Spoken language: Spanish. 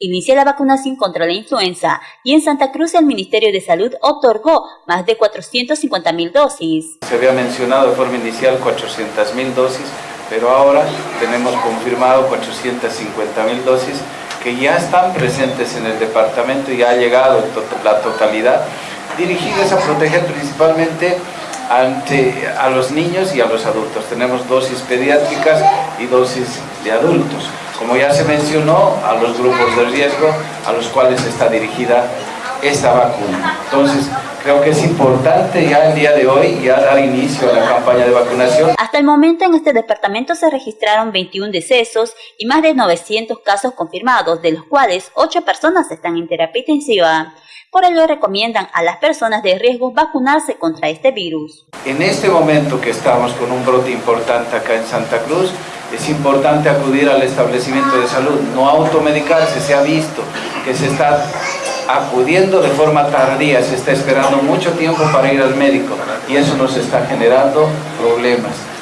inicia la vacunación contra la influenza y en Santa Cruz el Ministerio de Salud otorgó más de 450 mil dosis. Se había mencionado de forma inicial 400 mil dosis, pero ahora tenemos confirmado 450 mil dosis que ya están presentes en el departamento y ha llegado la totalidad, dirigidas a proteger principalmente ante, a los niños y a los adultos. Tenemos dosis pediátricas y dosis de adultos como ya se mencionó, a los grupos de riesgo a los cuales está dirigida esta vacuna. Entonces, creo que es importante ya el día de hoy ya dar inicio a la campaña de vacunación. Hasta el momento en este departamento se registraron 21 decesos y más de 900 casos confirmados, de los cuales 8 personas están en terapia intensiva. Por ello recomiendan a las personas de riesgo vacunarse contra este virus. En este momento que estamos con un brote importante acá en Santa Cruz, es importante acudir al establecimiento de salud, no automedicarse, se ha visto que se está acudiendo de forma tardía, se está esperando mucho tiempo para ir al médico y eso nos está generando problemas.